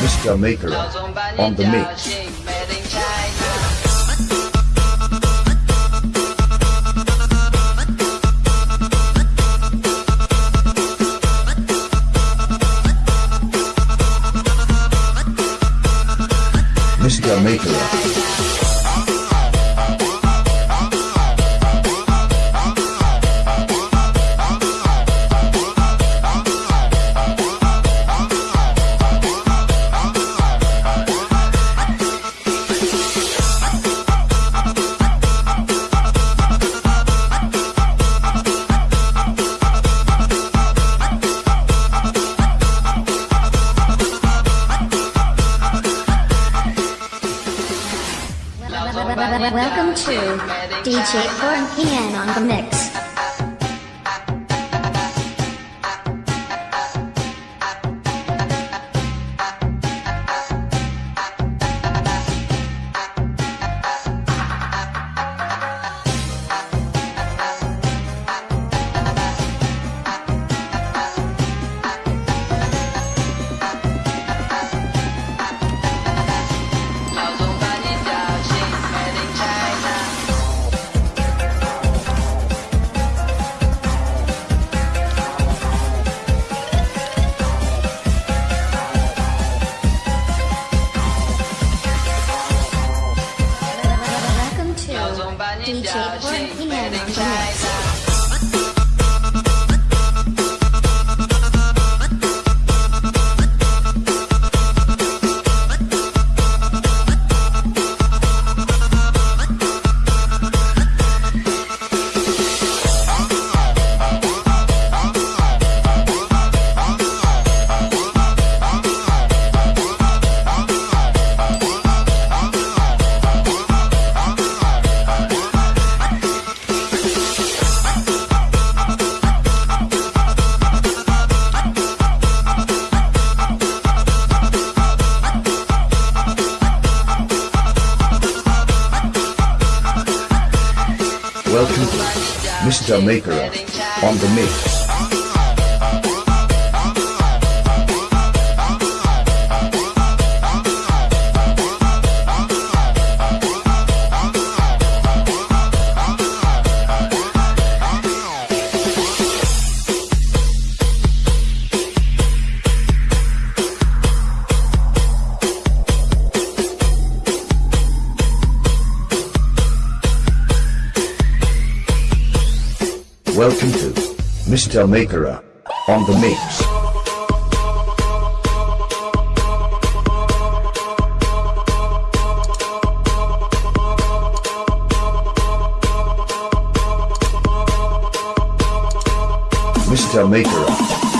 Mr. Maker on the mix. Mr. Maker. Welcome to DJ Corn Pian on the mix. DJ Corn Pian on the mix. Welcome Mr. Maker on the mix. Welcome to Mr. Makera on the mix. Mr. Maker